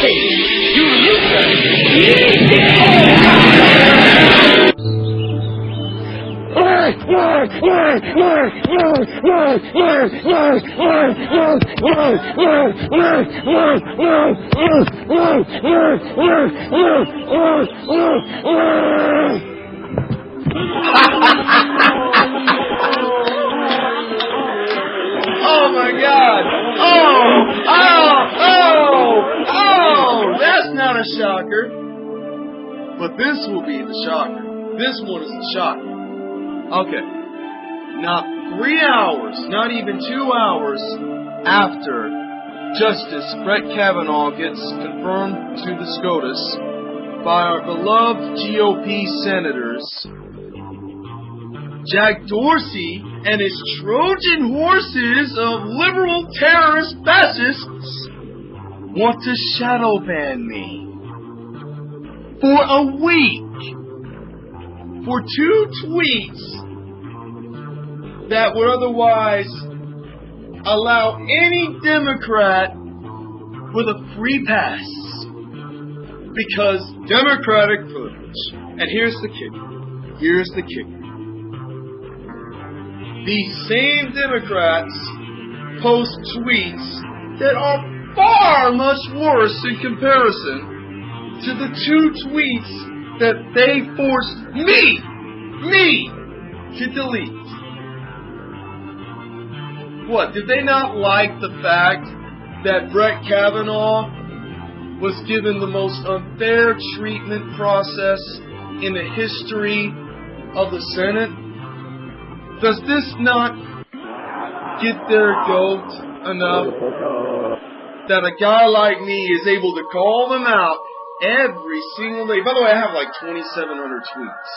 Hey, you Oh my god! Oh! Oh! Oh! Oh! That's not a shocker. But this will be the shocker. This one is the shocker. Okay. Not three hours, not even two hours after Justice Brett Kavanaugh gets confirmed to the SCOTUS by our beloved GOP senators, Jack Dorsey and his Trojan horses of liberal terrorist fascists want to shadow ban me for a week for two tweets that would otherwise allow any Democrat with a free pass because Democratic privilege. And here's the kicker. Here's the kicker. These same Democrats post tweets that are far much worse in comparison to the two tweets that they forced me, me, to delete. What, did they not like the fact that Brett Kavanaugh was given the most unfair treatment process in the history of the Senate? Does this not get their goat enough that a guy like me is able to call them out every single day? By the way, I have like 2,700 tweets.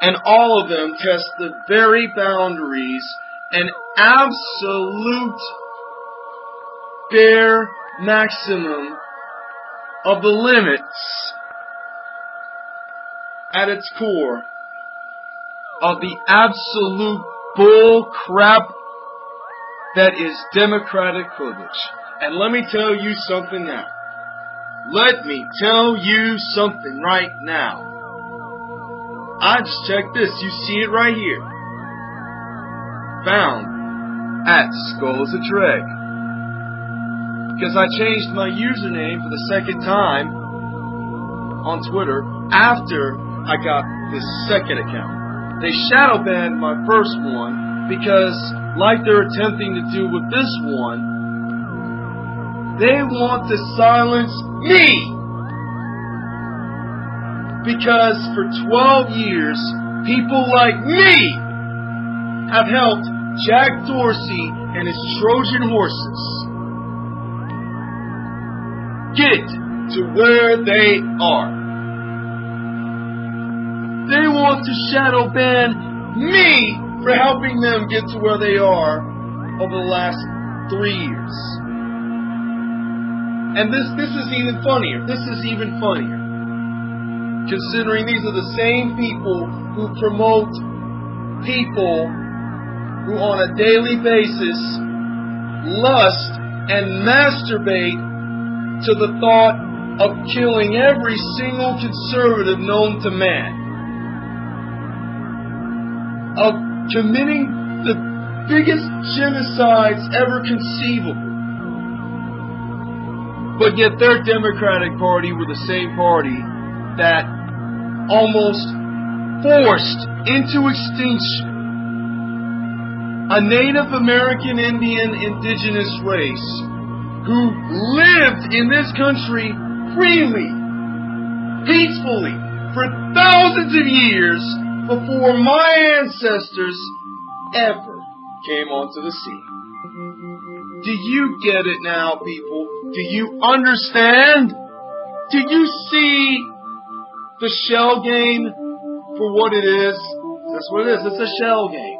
And all of them test the very boundaries and absolute bare maximum of the limits at its core of the absolute bull crap that is democratic privilege. And let me tell you something now. Let me tell you something right now. I just checked this. You see it right here. Found at Skulls a Treg. Because I changed my username for the second time on Twitter after I got this second account. They shadow banned my first one because, like they're attempting to do with this one, they want to silence me! Because for 12 years, people like me have helped Jack Dorsey and his Trojan horses get to where they are. They want to shadow ban me for helping them get to where they are over the last three years. And this this is even funnier. This is even funnier. Considering these are the same people who promote people who on a daily basis lust and masturbate to the thought of killing every single conservative known to man. Of committing the biggest genocides ever conceivable. But yet their Democratic Party were the same party that almost forced into extinction a Native American Indian indigenous race who lived in this country freely, peacefully, for thousands of years before my ancestors ever came onto the scene. Do you get it now, people? Do you understand? Do you see the shell game for what it is? That's what it is. It's a shell game.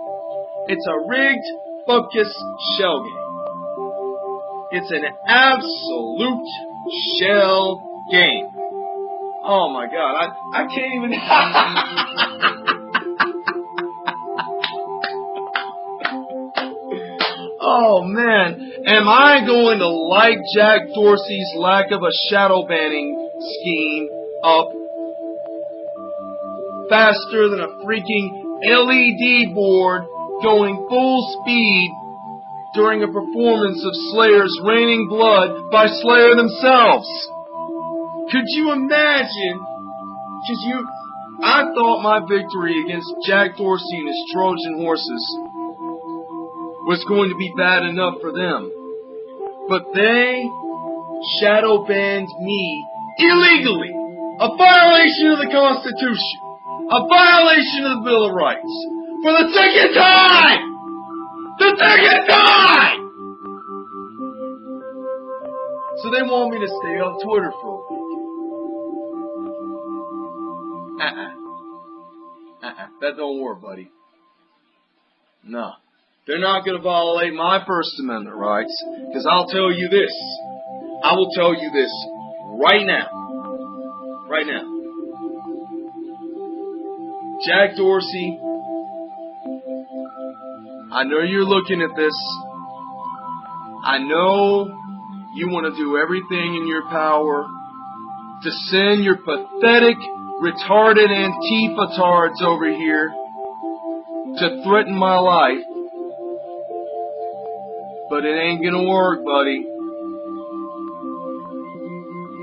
It's a rigged, focus shell game. It's an absolute shell game. Oh my god, I, I can't even. oh man, Am I going to like Jack Dorsey's lack of a shadow banning scheme up faster than a freaking LED board going full speed during a performance of Slayer's Raining Blood by Slayer themselves? Could you imagine? Because you, I thought my victory against Jack Dorsey and his Trojan horses was going to be bad enough for them. But they shadow banned me illegally. A violation of the Constitution. A violation of the Bill of Rights. For the second time! The second time! So they want me to stay on Twitter for a week. Uh-uh. Uh-uh. That don't work, buddy. No. They're not going to violate my First Amendment rights, because I'll tell you this. I will tell you this right now. Right now. Jack Dorsey, I know you're looking at this. I know you want to do everything in your power to send your pathetic, retarded Antifa tards over here to threaten my life but it ain't gonna work, buddy.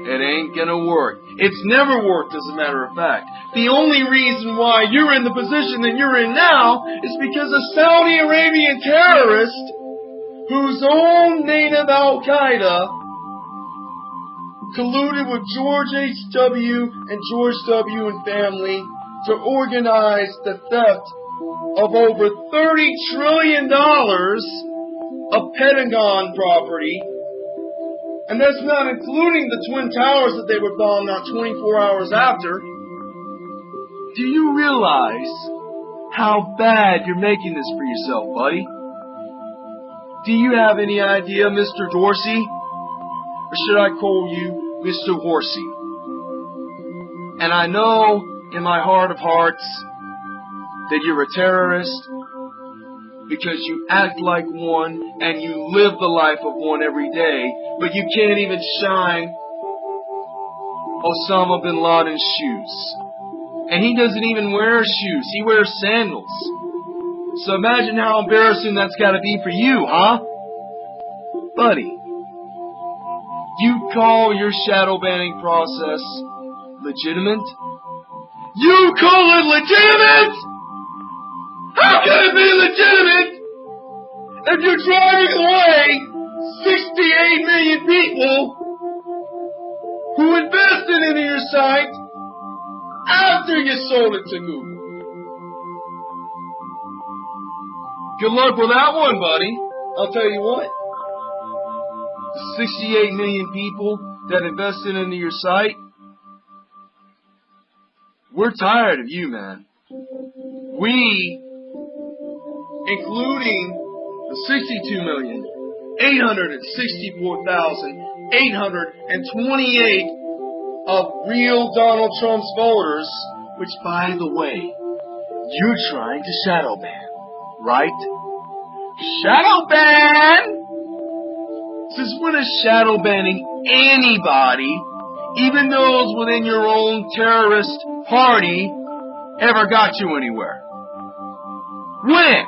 It ain't gonna work. It's never worked, as a matter of fact. The only reason why you're in the position that you're in now is because a Saudi Arabian terrorist whose own native Al Qaeda colluded with George H.W. and George W. and family to organize the theft of over $30 trillion of Pentagon property, and that's not including the Twin Towers that they would bomb not 24 hours after. Do you realize how bad you're making this for yourself, buddy? Do you have any idea, Mr. Dorsey? Or should I call you Mr. Horsey? And I know in my heart of hearts that you're a terrorist because you act like one and you live the life of one every day, but you can't even shine Osama bin Laden's shoes. And he doesn't even wear shoes, he wears sandals. So imagine how embarrassing that's gotta be for you, huh? Buddy, you call your shadow banning process legitimate? You call it legitimate? How can it be legitimate if you're driving away 68 million people who invested into your site after you sold it to Google? Good luck with that one, buddy. I'll tell you what. The 68 million people that invested into your site, we're tired of you, man. We including the 62,864,828 of real Donald Trump's voters, which, by the way, you're trying to shadow ban, right? Shadow ban! Since when is shadow banning anybody, even those within your own terrorist party, ever got you anywhere? When?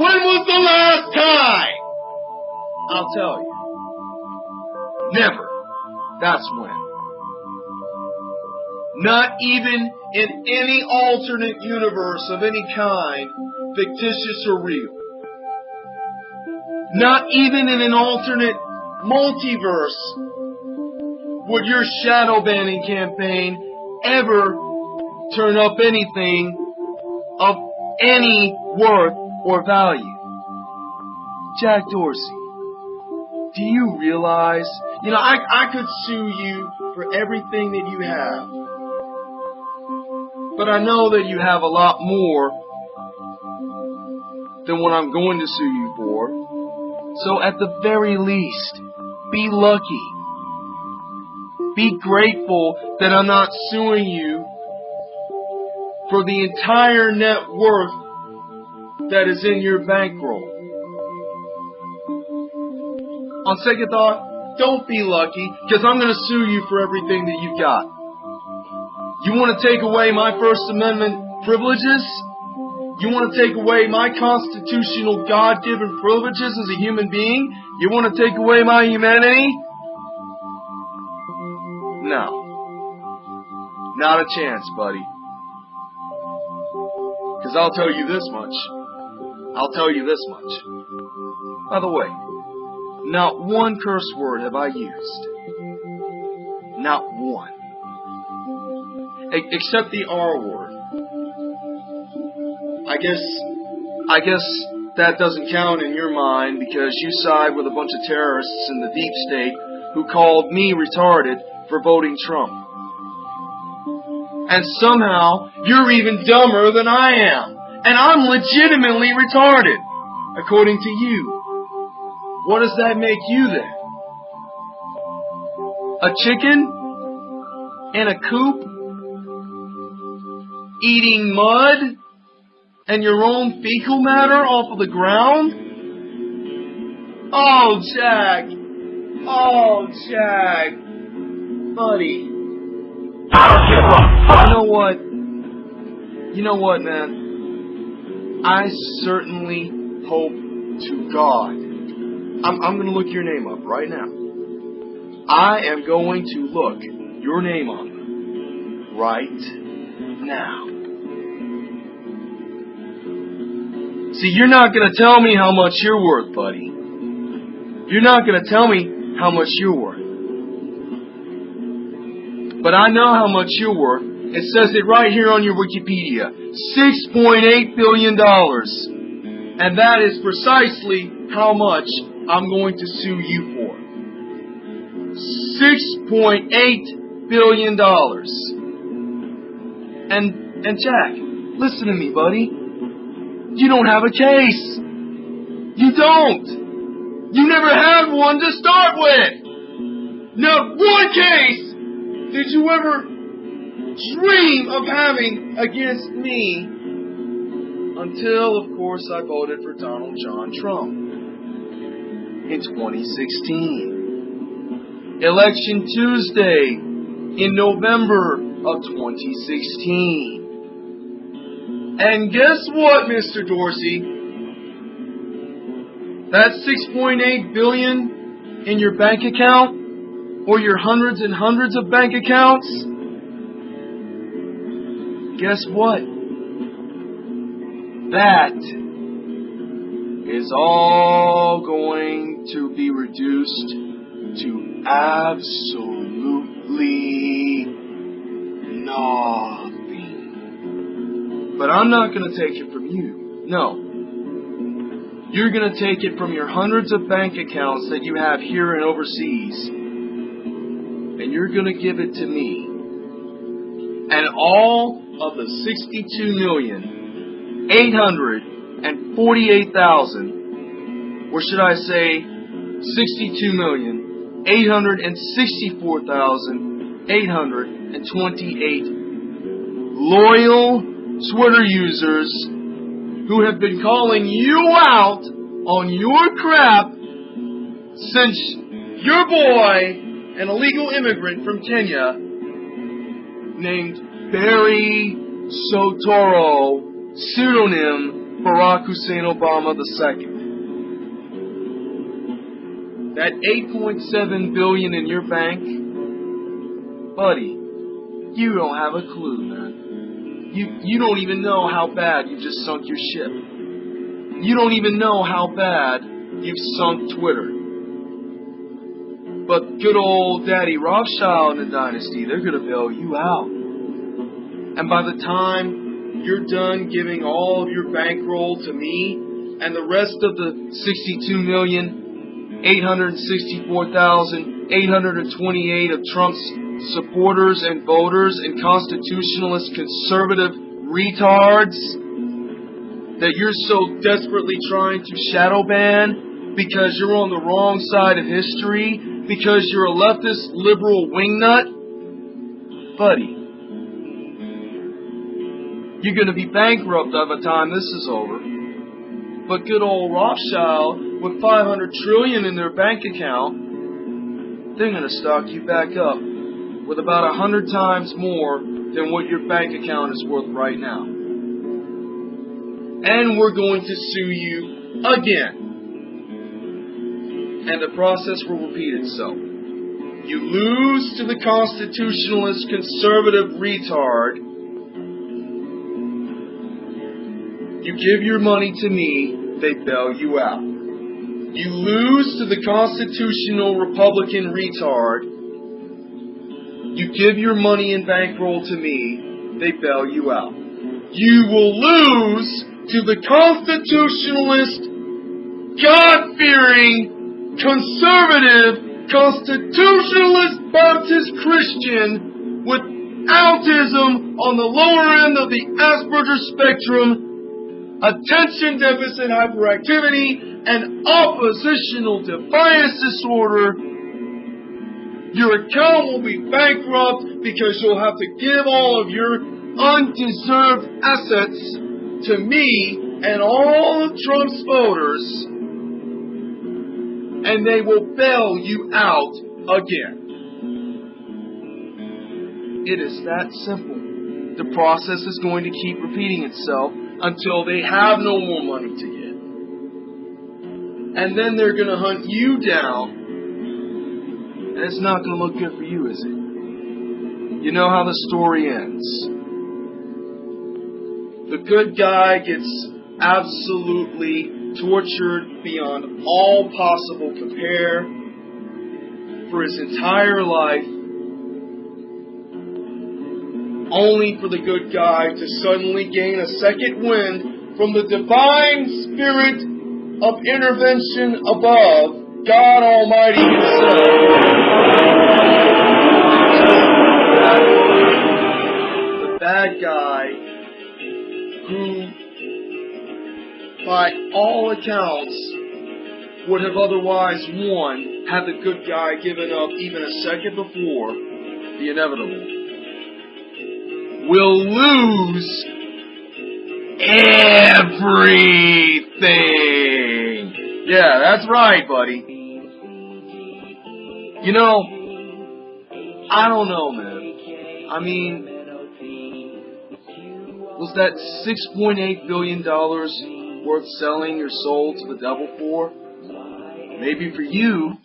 When was the last time? I'll tell you. Never. That's when. Not even in any alternate universe of any kind, fictitious or real. Not even in an alternate multiverse would your shadow banning campaign ever turn up anything of any worth or value. Jack Dorsey, do you realize, you know, I, I could sue you for everything that you have. But I know that you have a lot more than what I'm going to sue you for. So at the very least, be lucky. Be grateful that I'm not suing you for the entire net worth that is in your bankroll. on second thought, don't be lucky, because I'm going to sue you for everything that you've got. You want to take away my First Amendment privileges? You want to take away my constitutional God given privileges as a human being? You want to take away my humanity? No. Not a chance, buddy. Because I'll tell you this much. I'll tell you this much. By the way, not one curse word have I used. Not one. Except the R word. I guess, I guess that doesn't count in your mind because you side with a bunch of terrorists in the deep state who called me retarded for voting Trump. And somehow you're even dumber than I am. And I'm legitimately retarded, according to you. What does that make you then? A chicken? In a coop? Eating mud? And your own fecal matter off of the ground? Oh, Jack. Oh, Jack. Buddy. i don't give up You know what? You know what, man? I certainly hope to God. I'm, I'm going to look your name up right now. I am going to look your name up right now. See, you're not going to tell me how much you're worth, buddy. You're not going to tell me how much you're worth. But I know how much you're worth. It says it right here on your Wikipedia. $6.8 billion. And that is precisely how much I'm going to sue you for. $6.8 billion. And, and Jack, listen to me, buddy. You don't have a case. You don't. You never had one to start with. Not one case did you ever dream of having against me until, of course, I voted for Donald John Trump in 2016. Election Tuesday in November of 2016. And guess what, Mr. Dorsey? That 6.8 billion in your bank account or your hundreds and hundreds of bank accounts, guess what? That is all going to be reduced to absolutely nothing. But I'm not going to take it from you. No. You're going to take it from your hundreds of bank accounts that you have here and overseas and you're going to give it to me. And all of the 62 million, 848,000, or should I say 62 million, 864,828 loyal Twitter users who have been calling you out on your crap since your boy an illegal immigrant from Kenya named Barry Soetoro, pseudonym Barack Hussein Obama II. That 8.7 billion in your bank, buddy, you don't have a clue, man. You you don't even know how bad you just sunk your ship. You don't even know how bad you've sunk Twitter. But good old Daddy Rothschild and the dynasty, they're going to bail you out. And by the time you're done giving all of your bankroll to me and the rest of the 62 million 864,828 of Trump's supporters and voters and constitutionalist conservative retards that you're so desperately trying to shadow ban because you're on the wrong side of history because you're a leftist liberal wingnut? Buddy, you're going to be bankrupt by the time this is over. But good old Rothschild with 500 trillion in their bank account, they're going to stock you back up with about a hundred times more than what your bank account is worth right now. And we're going to sue you again. And the process will repeat itself. You lose to the constitutionalist conservative retard. You give your money to me, they bail you out. You lose to the constitutional Republican retard. You give your money and bankroll to me, they bail you out. You will lose to the constitutionalist, God fearing, conservative, constitutionalist Baptist Christian with autism on the lower end of the Asperger spectrum, attention deficit hyperactivity, and oppositional defiance disorder, your account will be bankrupt because you'll have to give all of your undeserved assets to me and all of Trump's voters and they will bail you out again. It is that simple. The process is going to keep repeating itself until they have no more money to give. And then they're going to hunt you down. And it's not going to look good for you, is it? You know how the story ends. The good guy gets absolutely tortured beyond all possible compare for his entire life, only for the good guy to suddenly gain a second wind from the divine spirit of intervention above, God Almighty Himself. The bad guy who by all accounts, would have otherwise won had the good guy given up even a second before the inevitable. Will lose everything. Yeah, that's right, buddy. You know, I don't know, man. I mean, was that $6.8 billion worth selling your soul to the devil for? Maybe for you.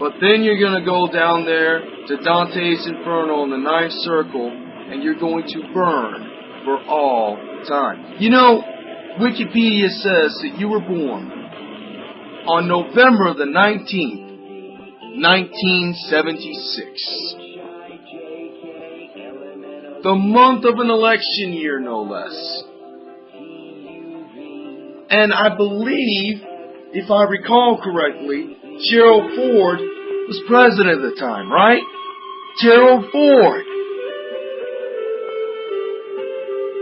But then you're going to go down there to Dante's Inferno in the ninth circle and you're going to burn for all time. You know, Wikipedia says that you were born on November the 19th, 1976. The month of an election year, no less. And I believe, if I recall correctly, Gerald Ford was president at the time, right? Gerald Ford.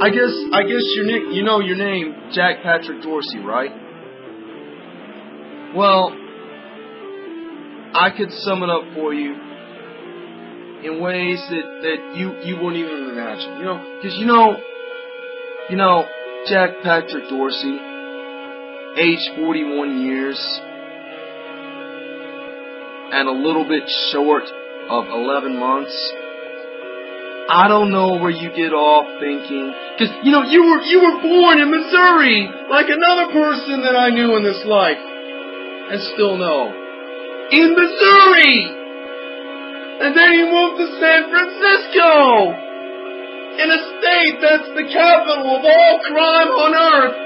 I guess I guess your nick you know your name, Jack Patrick Dorsey, right? Well, I could sum it up for you in ways that, that you, you wouldn't even imagine. You know, because you know, you know, Jack Patrick Dorsey, age 41 years and a little bit short of 11 months. I don't know where you get off thinking, cause you know, you were, you were born in Missouri, like another person that I knew in this life, and still know. In Missouri! And then you moved to San Francisco! In a state that's the capital of all crime on earth,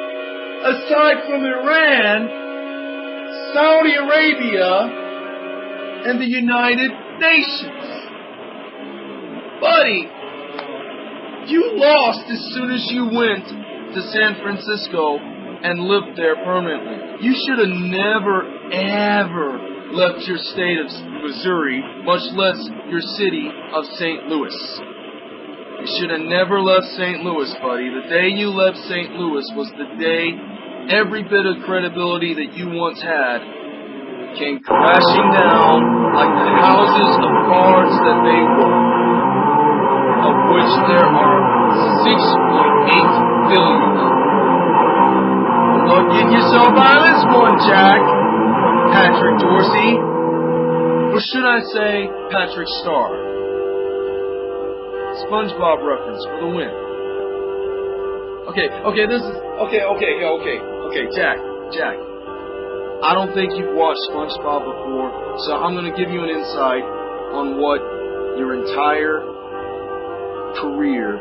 aside from Iran, Saudi Arabia, and the United Nations. Buddy, you lost as soon as you went to San Francisco and lived there permanently. You should have never, ever left your state of Missouri, much less your city of St. Louis. You should have never left St. Louis, buddy. The day you left St. Louis was the day every bit of credibility that you once had came crashing down like the houses of cards that they were, of which there are 6.8 billion. Luck getting yourself out of this one, Jack. Patrick Dorsey. Or should I say Patrick Star? SpongeBob reference for the win. Okay, okay, this is okay, okay, okay, okay, Jack, Jack. I don't think you've watched SpongeBob before, so I'm gonna give you an insight on what your entire career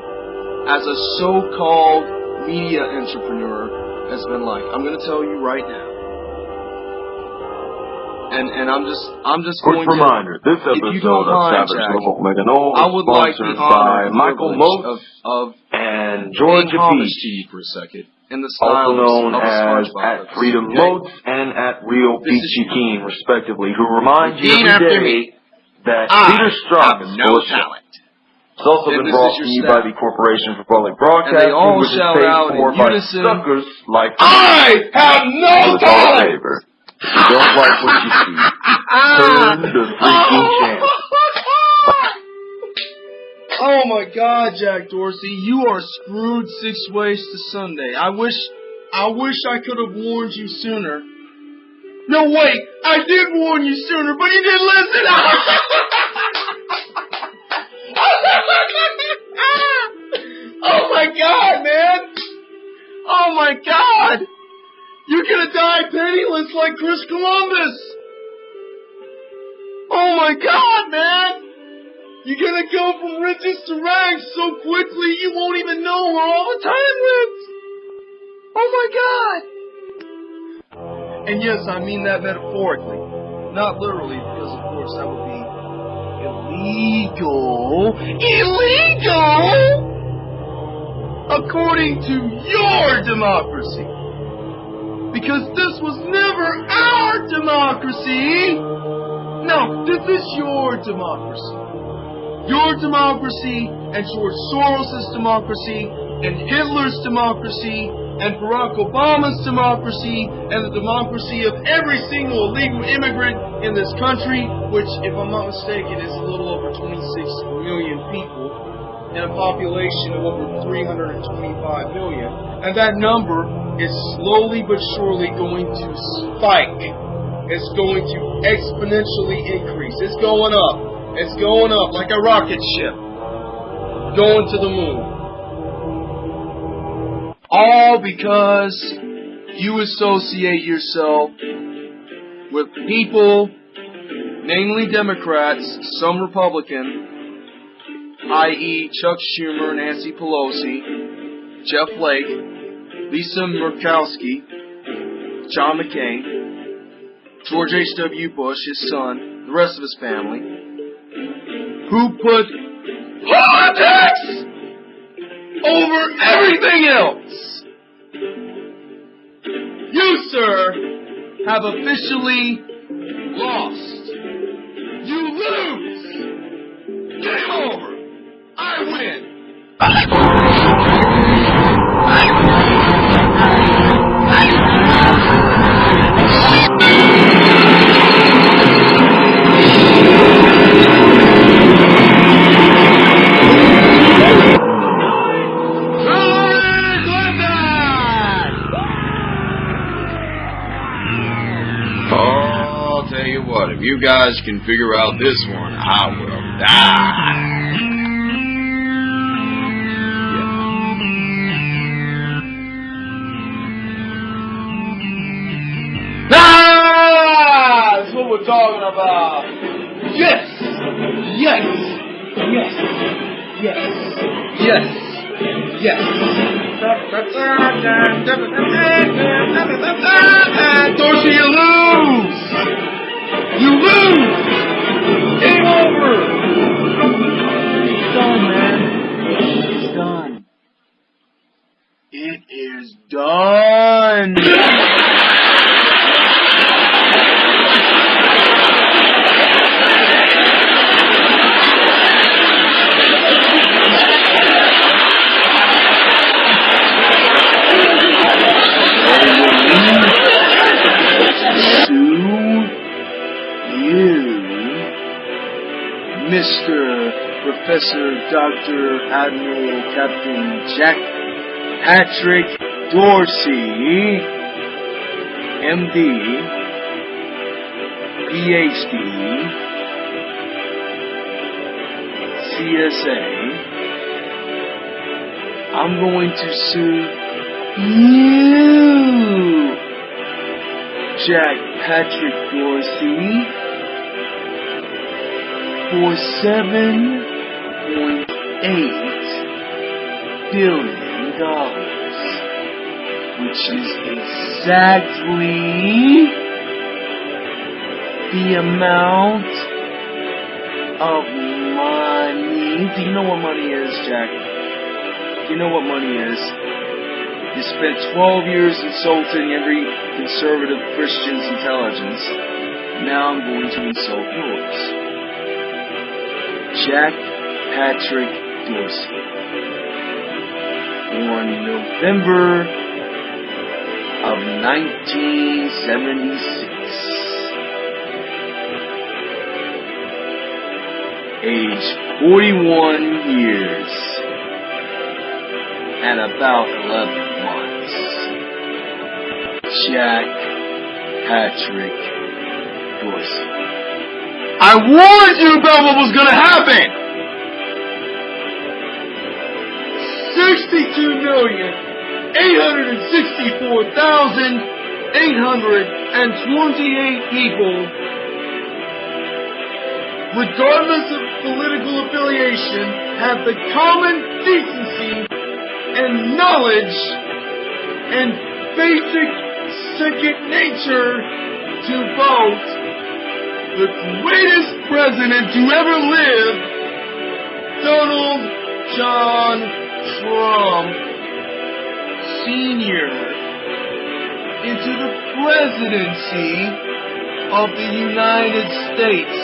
as a so-called media entrepreneur has been like. I'm gonna tell you right now. And and I'm just I'm just Quick going reminder, to this episode of mind, Savage Jack, Level Meganola I would like the by Michael Moats of, of and George homage to you for a second in the style also known of, of as at Freedom okay? Moats and at Real This is- Peachy Keen, respectively, who remind you Repeat every after day me. that I Peter Strzok have is no full of shit. talent. It's also And been brought to you staff. by the Corporation for Public And they Broadcasting, all which is shout paid out for by unison, suckers like I have no So a talent. favor. You don't like what you see, ah. turn the freaking oh. channel. Oh my God, Jack Dorsey, you are screwed six ways to Sunday. I wish, I wish I could have warned you sooner. No, wait, I did warn you sooner, but you didn't listen. oh my God, man! Oh my God! You're gonna die penniless like Chris Columbus! Oh my God, man! You're gonna go from riches to rags so quickly you won't even know where all the time lives! Oh my God! And yes, I mean that metaphorically, not literally, because of course that would be illegal. Illegal! According to your democracy. Because this was never our democracy! No, this is your democracy. Your democracy and George Soros' democracy and Hitler's democracy and Barack Obama's democracy and the democracy of every single illegal immigrant in this country, which, if I'm not mistaken, is a little over 26 million people in a population of over 325 million. And that number is slowly but surely going to spike. It's going to exponentially increase. It's going up. It's going up like a rocket ship. Going to the moon. All because you associate yourself with people, namely Democrats, some Republican, i.e. Chuck Schumer, Nancy Pelosi, Jeff Flake, Lisa Murkowski, John McCain, George H.W. Bush, his son, the rest of his family, who put politics over everything else. You, sir, have officially lost. You lose. Game over. I win. Guys can figure out this one, I will die. Ah, that's what we're talking about. Yes, yes, yes, yes, yes, yes. You lose. You lose. Game over. It's done, man. It's done. It is done. Dr. Admiral Captain Jack Patrick Dorsey, MD, PhD, CSA. I'm going to sue you, Jack Patrick Dorsey, for seven point eight billion dollars, which is exactly the amount of money. Do you know what money is, Jack? Do you know what money is? You spent 12 years insulting every conservative Christian's intelligence. Now I'm going to insult yours. Jack Patrick Dorsey. Born November of 1976. Age 41 years and about 11 months. Jack Patrick Dorsey. I warned you about what was gonna happen! 62 million 864,828 people, regardless of political affiliation, have the common decency and knowledge and basic second nature to vote the greatest president to ever live, Donald John Trump Sr. into the presidency of the United States.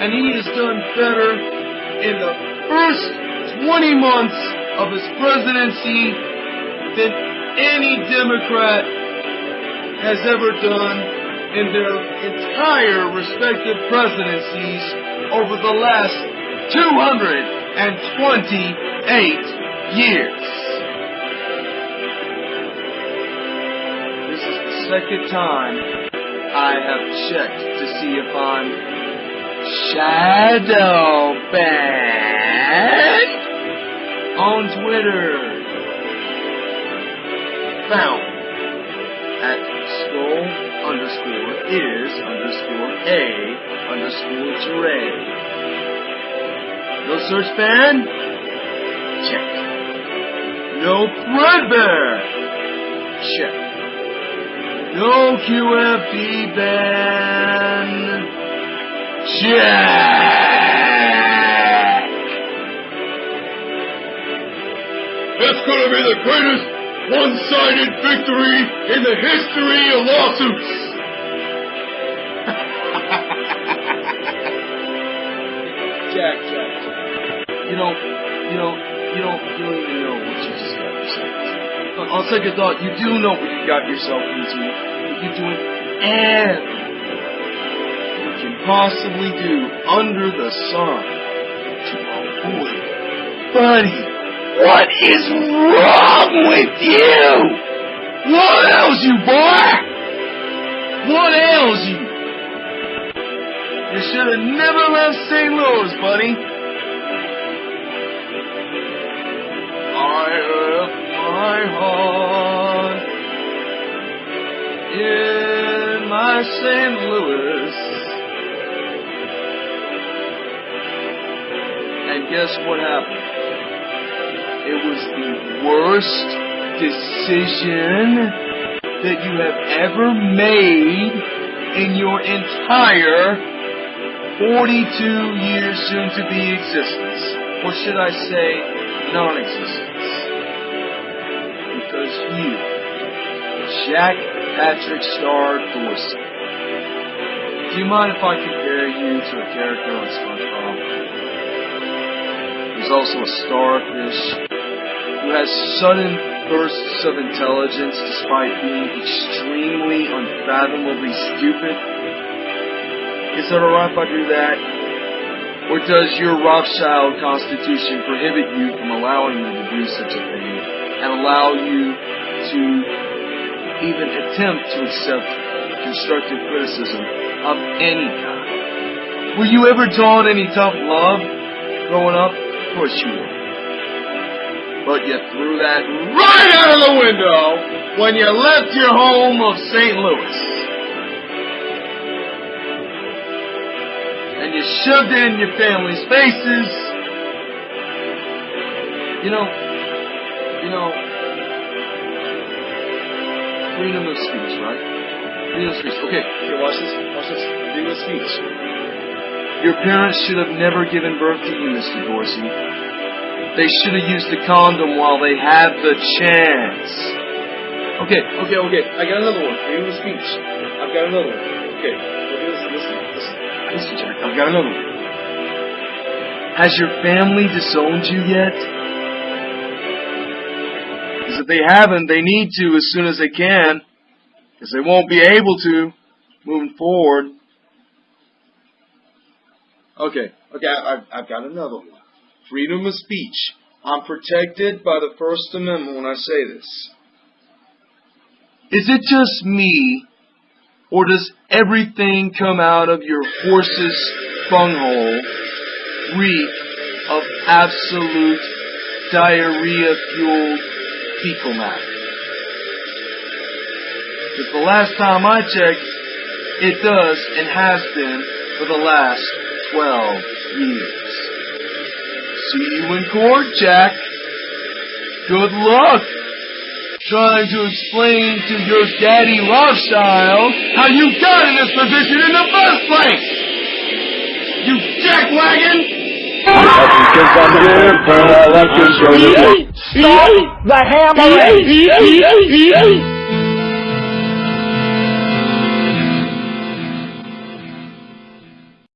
And he has done better in the first 20 months of his presidency than any Democrat has ever done in their entire respective presidencies over the last 228 years. This is the second time I have checked to see if I'm shadow banned on Twitter. Found at skull underscore is underscore a underscore Dre. No search ban? Check. No thread ban? Check. No QFD ban? Check. It's gonna be the greatest one-sided victory in the history of lawsuits. Jack, Jack, Jack. You know, you know, you don't, you know what got yourself into. On second thought, you do know what you got yourself into. You're doing everything you can possibly do under the sun to avoid. Buddy, what is wrong with you? What ails you, boy? What ails you? You should have never left St. Louis, buddy. My heart in my St. Louis. And guess what happened? It was the worst decision that you have ever made in your entire 42 years soon to be existence. Or should I say, non existence? Jack Patrick Star Dorsey, do you mind if I compare you to a character on SpongeBob? He's also a starfish who has sudden bursts of intelligence despite being extremely unfathomably stupid. Is it alright if I do that? Or does your Rothschild constitution prohibit you from allowing me to do such a thing and allow you to even attempt to accept constructive criticism of any kind. Were you ever taught any tough love growing up? Of course you were. But you threw that right out of the window when you left your home of St. Louis. And you shoved it in your family's faces. You know, you know, freedom of speech, right? Freedom of speech. Okay, here, watch this. Watch this. Freedom of speech. Your parents should have never given birth to you, Mr. Dorsey. They should have used the condom while they had the chance. Okay, okay, okay. I got another one. Freedom of speech. I've got another one. Okay. Listen, listen, listen. Listen, Jack. I've got another one. Has your family disowned you yet? If they haven't, they need to as soon as they can. Because they won't be able to moving forward. Okay, okay, I've, I've got another one. Freedom of speech. I'm protected by the First Amendment when I say this. Is it just me, or does everything come out of your horse's bunghole reek of absolute diarrhea-fueled fecal matter? Because the last time I checked, it does and has been for the last 12 years. See you in court, Jack. Good luck trying to explain to your daddy Rothschild how you got in this position in the first place. You jackwagon! Stop the hammering!